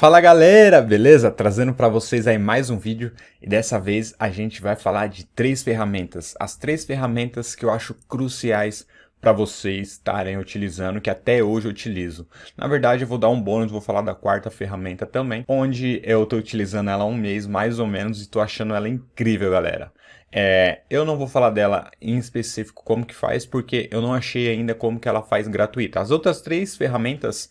Fala galera, beleza? Trazendo para vocês aí mais um vídeo e dessa vez a gente vai falar de três ferramentas, as três ferramentas que eu acho cruciais para vocês estarem utilizando, que até hoje eu utilizo. Na verdade eu vou dar um bônus, vou falar da quarta ferramenta também, onde eu estou utilizando ela há um mês mais ou menos e estou achando ela incrível galera. É, eu não vou falar dela em específico como que faz, porque eu não achei ainda como que ela faz gratuita. As outras três ferramentas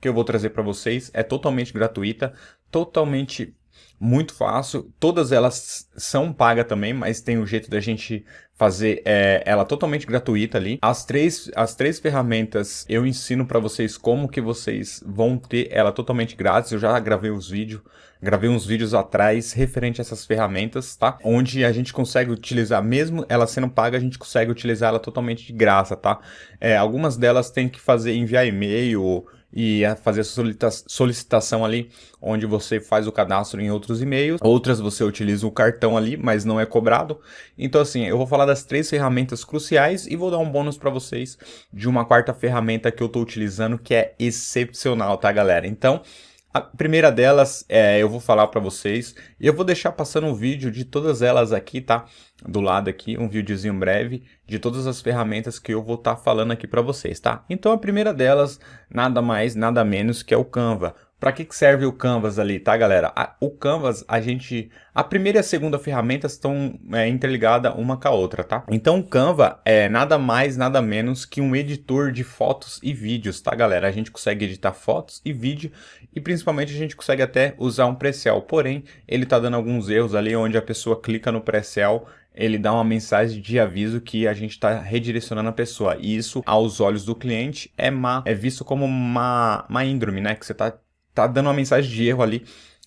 que eu vou trazer para vocês é totalmente gratuita, totalmente muito fácil. Todas elas são pagas também, mas tem um jeito da gente fazer é, ela totalmente gratuita ali. As três, as três ferramentas eu ensino para vocês como que vocês vão ter ela totalmente grátis. Eu já gravei os vídeos, gravei uns vídeos atrás referente a essas ferramentas, tá? Onde a gente consegue utilizar, mesmo ela sendo paga, a gente consegue utilizar ela totalmente de graça, tá? É, algumas delas tem que fazer enviar e-mail e fazer a solicitação ali, onde você faz o cadastro em outros e-mails. Outras você utiliza o cartão ali, mas não é cobrado. Então assim, eu vou falar das três ferramentas cruciais e vou dar um bônus para vocês de uma quarta ferramenta que eu estou utilizando que é excepcional, tá galera? Então, a primeira delas, é, eu vou falar para vocês, e eu vou deixar passando um vídeo de todas elas aqui, tá? Do lado aqui, um videozinho breve de todas as ferramentas que eu vou estar tá falando aqui para vocês, tá? Então a primeira delas, nada mais, nada menos que é o Canva. Para que, serve o Canvas ali, tá galera? O Canvas, a gente... A primeira e a segunda ferramenta estão é, interligadas uma com a outra, tá? Então o Canva é nada mais, nada menos que um editor de fotos e vídeos, tá galera? A gente consegue editar fotos e vídeo e principalmente a gente consegue até usar um pré-sell. Porém, ele tá dando alguns erros ali onde a pessoa clica no pré-sell ele dá uma mensagem de aviso que a gente está redirecionando a pessoa. E isso, aos olhos do cliente, é, má, é visto como uma, uma índrome, né? Que você está tá dando uma mensagem de erro ali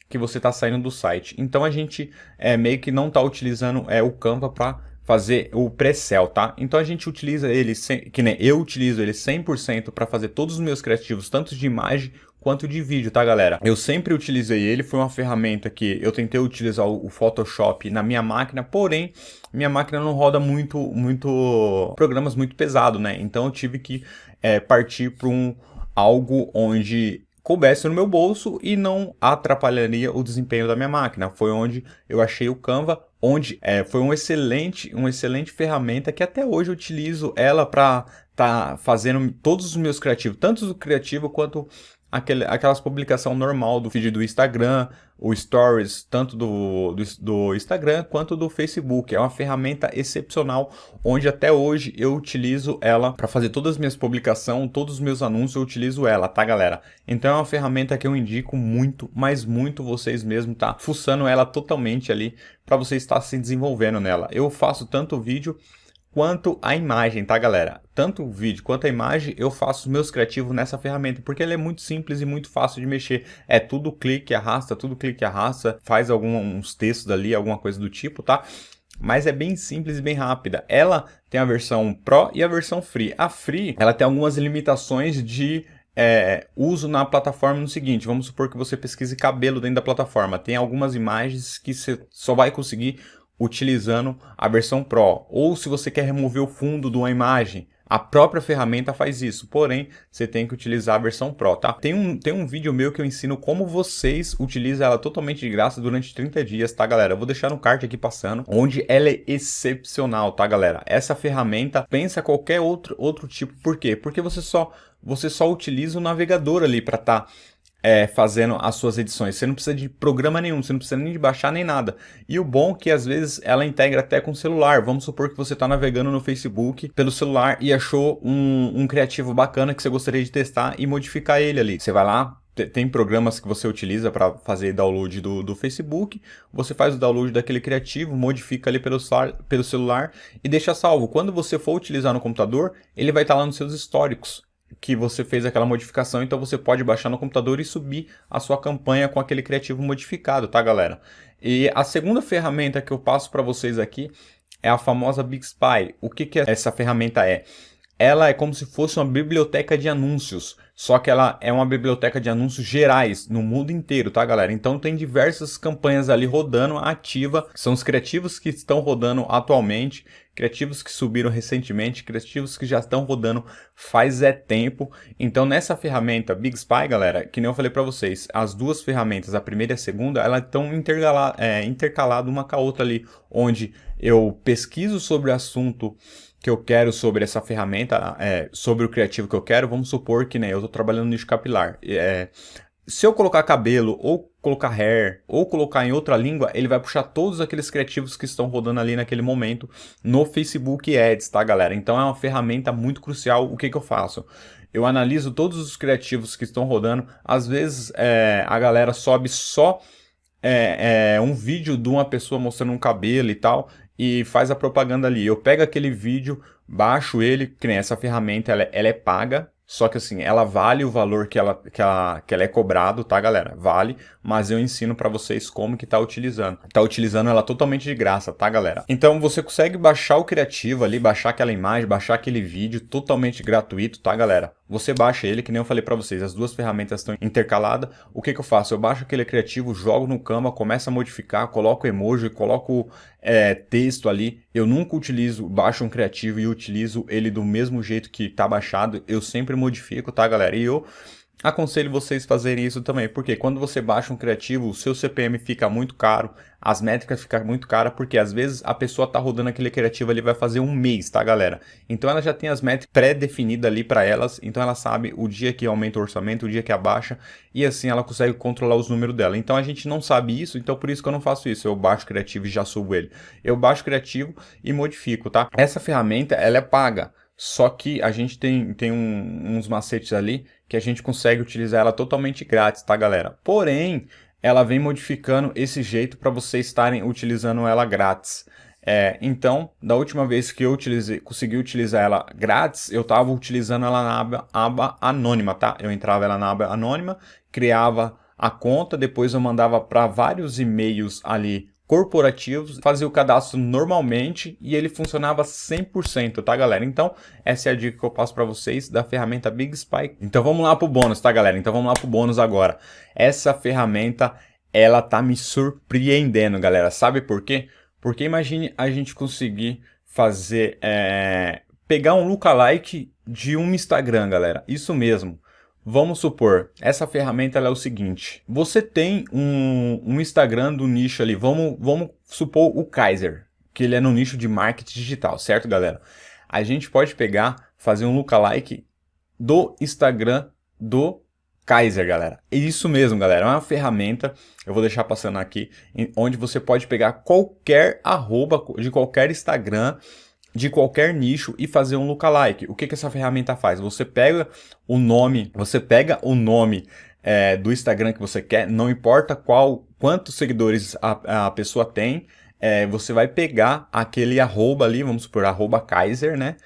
que você está saindo do site. Então a gente é, meio que não está utilizando é, o Canva para fazer o pré-sell, tá? Então a gente utiliza ele, que nem eu utilizo ele 100% para fazer todos os meus criativos, tanto de imagem quanto de vídeo, tá galera? Eu sempre utilizei ele, foi uma ferramenta que eu tentei utilizar o Photoshop na minha máquina, porém, minha máquina não roda muito, muito programas muito pesado, né? Então eu tive que é, partir para um algo onde coubesse no meu bolso e não atrapalharia o desempenho da minha máquina. Foi onde eu achei o Canva, onde é, foi um excelente, uma excelente ferramenta que até hoje eu utilizo ela para tá fazendo todos os meus criativos, tanto o criativo quanto aquele, aquelas publicação normal do feed do Instagram, o Stories, tanto do, do, do, Instagram quanto do Facebook. É uma ferramenta excepcional, onde até hoje eu utilizo ela para fazer todas as minhas publicações, todos os meus anúncios, eu utilizo ela, tá galera? Então é uma ferramenta que eu indico muito, mas muito vocês mesmo tá fuçando ela totalmente ali para você estar se desenvolvendo nela. Eu faço tanto vídeo quanto a imagem, tá galera? Tanto o vídeo quanto a imagem eu faço os meus criativos nessa ferramenta, porque ela é muito simples e muito fácil de mexer. É tudo clique, arrasta, tudo clique, arrasta, faz alguns textos ali, alguma coisa do tipo, tá? Mas é bem simples e bem rápida. Ela tem a versão Pro e a versão Free. A Free, ela tem algumas limitações de é, uso na plataforma no seguinte, vamos supor que você pesquise cabelo dentro da plataforma, tem algumas imagens que você só vai conseguir utilizando a versão Pro. Ou se você quer remover o fundo de uma imagem, a própria ferramenta faz isso, porém, você tem que utilizar a versão Pro, tá? Tem um, tem um vídeo meu que eu ensino como vocês utilizam ela totalmente de graça durante 30 dias, tá, galera? Eu vou deixar no card aqui passando, onde ela é excepcional, tá, galera? Essa ferramenta pensa qualquer outro, outro tipo. Por quê? Porque você só, você só utiliza o navegador ali para estar... Tá é, fazendo as suas edições. Você não precisa de programa nenhum, você não precisa nem de baixar nem nada. E o bom é que às vezes ela integra até com o celular. Vamos supor que você está navegando no Facebook pelo celular e achou um, um criativo bacana que você gostaria de testar e modificar ele ali. Você vai lá, tem programas que você utiliza para fazer download do, do Facebook, você faz o download daquele criativo, modifica ali pelo, pelo celular e deixa salvo. Quando você for utilizar no computador, ele vai estar tá lá nos seus históricos que você fez aquela modificação, então você pode baixar no computador e subir a sua campanha com aquele criativo modificado, tá galera? E a segunda ferramenta que eu passo para vocês aqui é a famosa Big Spy. O que, que essa ferramenta é? Ela é como se fosse uma biblioteca de anúncios, só que ela é uma biblioteca de anúncios gerais no mundo inteiro, tá galera? Então tem diversas campanhas ali rodando ativa, são os criativos que estão rodando atualmente, criativos que subiram recentemente, criativos que já estão rodando faz é tempo. Então nessa ferramenta Big Spy, galera, que nem eu falei para vocês, as duas ferramentas, a primeira e a segunda, elas estão é, intercaladas uma com a outra ali, onde eu pesquiso sobre o assunto que eu quero sobre essa ferramenta, é, sobre o criativo que eu quero, vamos supor que né, eu estou trabalhando no nicho capilar. É, se eu colocar cabelo, ou colocar hair, ou colocar em outra língua, ele vai puxar todos aqueles criativos que estão rodando ali naquele momento no Facebook Ads, tá galera? Então é uma ferramenta muito crucial, o que, que eu faço? Eu analiso todos os criativos que estão rodando, às vezes é, a galera sobe só é, é, um vídeo de uma pessoa mostrando um cabelo e tal, e faz a propaganda ali. Eu pego aquele vídeo, baixo ele, que nem essa ferramenta, ela, é, ela é paga, só que assim, ela vale o valor que ela, que ela, que ela é cobrado, tá galera? Vale, mas eu ensino para vocês como que tá utilizando. Tá utilizando ela totalmente de graça, tá galera? Então você consegue baixar o criativo ali, baixar aquela imagem, baixar aquele vídeo totalmente gratuito, tá galera? Você baixa ele, que nem eu falei para vocês, as duas ferramentas estão intercaladas. O que que eu faço? Eu baixo aquele criativo, jogo no Canva, começo a modificar, coloco emoji, coloco é, texto ali. Eu nunca utilizo, baixo um criativo e utilizo ele do mesmo jeito que tá baixado. Eu sempre modifico, tá, galera? E eu aconselho vocês fazerem isso também, porque quando você baixa um criativo, o seu CPM fica muito caro, as métricas ficam muito caras, porque às vezes a pessoa tá rodando aquele criativo ali vai fazer um mês, tá galera? Então ela já tem as métricas pré-definidas ali para elas, então ela sabe o dia que aumenta o orçamento, o dia que abaixa, e assim ela consegue controlar os números dela. Então a gente não sabe isso, então por isso que eu não faço isso, eu baixo o criativo e já subo ele. Eu baixo o criativo e modifico, tá? Essa ferramenta, ela é paga, só que a gente tem, tem um, uns macetes ali que a gente consegue utilizar ela totalmente grátis, tá galera? Porém, ela vem modificando esse jeito para vocês estarem utilizando ela grátis. É, então, da última vez que eu utilizei, consegui utilizar ela grátis, eu estava utilizando ela na aba, aba anônima, tá? Eu entrava ela na aba anônima, criava a conta, depois eu mandava para vários e-mails ali corporativos, fazia o cadastro normalmente e ele funcionava 100%, tá galera? Então, essa é a dica que eu passo para vocês da ferramenta Big Spy. Então vamos lá pro bônus, tá galera? Então vamos lá pro bônus agora. Essa ferramenta, ela tá me surpreendendo, galera. Sabe por quê? Porque imagine a gente conseguir fazer, é, pegar um lookalike de um Instagram, galera. Isso mesmo. Vamos supor, essa ferramenta é o seguinte, você tem um, um Instagram do nicho ali, vamos, vamos supor o Kaiser, que ele é no nicho de marketing digital, certo galera? A gente pode pegar, fazer um lookalike do Instagram do Kaiser, galera. É isso mesmo, galera. É uma ferramenta, eu vou deixar passando aqui, onde você pode pegar qualquer arroba de qualquer Instagram de qualquer nicho e fazer um lookalike. O que, que essa ferramenta faz? Você pega o nome, você pega o nome é, do Instagram que você quer, não importa qual, quantos seguidores a, a pessoa tem, é, você vai pegar aquele arroba ali, vamos supor, arroba Kaiser, né?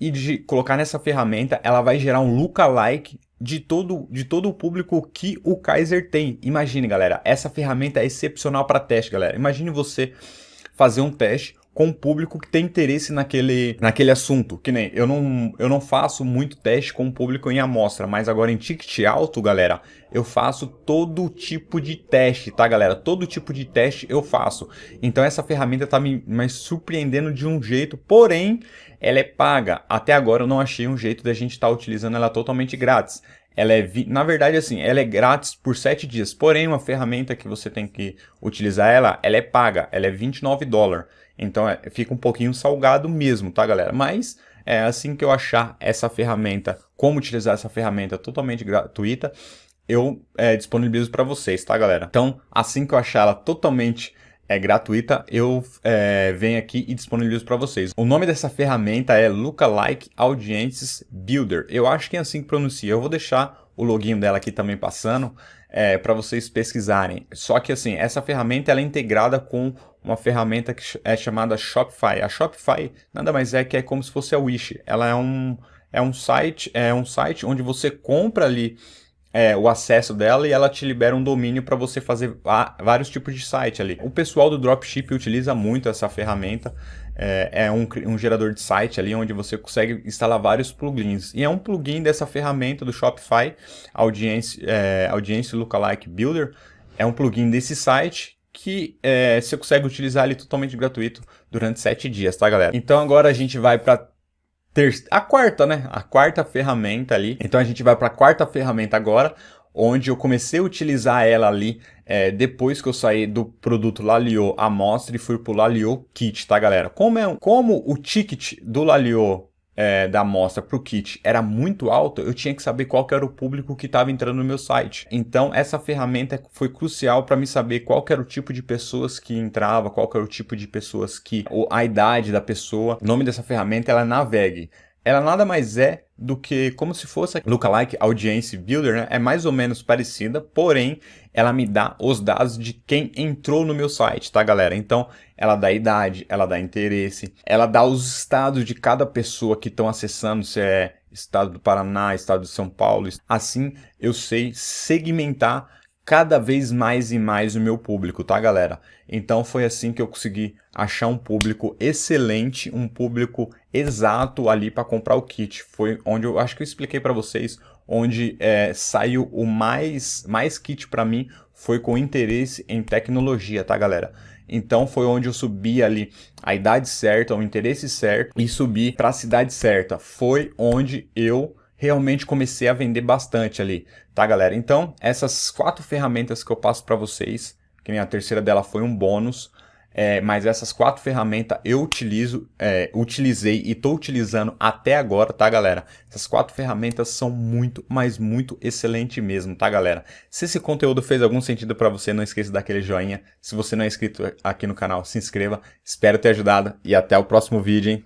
E de colocar nessa ferramenta, ela vai gerar um lookalike de todo, de todo o público que o Kaiser tem. Imagine, galera, essa ferramenta é excepcional para teste, galera. Imagine você fazer um teste com o público que tem interesse naquele, naquele assunto. Que nem, eu não, eu não faço muito teste com o público em amostra, mas agora em ticket alto, galera, eu faço todo tipo de teste, tá, galera? Todo tipo de teste eu faço. Então essa ferramenta tá me, me surpreendendo de um jeito, porém, ela é paga. Até agora eu não achei um jeito da gente estar tá utilizando ela totalmente grátis. Ela é, na verdade, assim, ela é grátis por 7 dias. Porém, uma ferramenta que você tem que utilizar ela, ela é paga. Ela é 29 dólares. Então é, fica um pouquinho salgado mesmo, tá galera? Mas é assim que eu achar essa ferramenta, como utilizar essa ferramenta totalmente gratuita, eu é, disponibilizo para vocês, tá galera? Então assim que eu achar ela totalmente é gratuita, eu é, venho aqui e disponibilizo para vocês. O nome dessa ferramenta é Lookalike Audiences Builder. Eu acho que é assim que pronuncia. Eu vou deixar o login dela aqui também passando é, para vocês pesquisarem. Só que assim, essa ferramenta ela é integrada com uma ferramenta que é chamada Shopify. A Shopify nada mais é que é como se fosse a Wish. Ela é um, é um site, é um site onde você compra ali é, o acesso dela e ela te libera um domínio para você fazer vários tipos de site ali. O pessoal do Dropship utiliza muito essa ferramenta. É, é um, um, gerador de site ali onde você consegue instalar vários plugins. E é um plugin dessa ferramenta do Shopify, Audience, é, Audience Lookalike Builder. É um plugin desse site que é, você consegue utilizar ele totalmente gratuito durante 7 dias, tá galera? Então agora a gente vai para a quarta, né? A quarta ferramenta ali. Então a gente vai para a quarta ferramenta agora, onde eu comecei a utilizar ela ali é, depois que eu saí do produto Lalio Amostra e fui para o Lalio Kit, tá galera? Como, é, como o ticket do Lalio é, da amostra para o kit era muito alto, eu tinha que saber qual que era o público que estava entrando no meu site. Então essa ferramenta foi crucial para me saber qual era o tipo de pessoas que entrava, qual era o tipo de pessoas que, a idade da pessoa. O nome dessa ferramenta é Navegue ela nada mais é do que como se fosse a Lookalike Audience Builder, né? É mais ou menos parecida, porém ela me dá os dados de quem entrou no meu site, tá galera? Então ela dá idade, ela dá interesse, ela dá os estados de cada pessoa que estão acessando, se é estado do Paraná, estado de São Paulo. Assim eu sei segmentar cada vez mais e mais o meu público, tá galera? Então foi assim que eu consegui achar um público excelente, um público exato ali para comprar o kit. Foi onde eu acho que eu expliquei para vocês, onde é, saiu o mais, mais kit para mim foi com interesse em tecnologia, tá galera? Então foi onde eu subi ali a idade certa, o interesse certo e subi para a cidade certa. Foi onde eu realmente comecei a vender bastante ali, tá galera? Então, essas quatro ferramentas que eu passo para vocês, que nem a terceira dela foi um bônus, é, mas essas quatro ferramentas eu utilizo, é, utilizei e estou utilizando até agora, tá galera? Essas quatro ferramentas são muito, mas muito excelente mesmo, tá galera? Se esse conteúdo fez algum sentido para você, não esqueça daquele joinha. Se você não é inscrito aqui no canal, se inscreva. Espero ter ajudado e até o próximo vídeo, hein?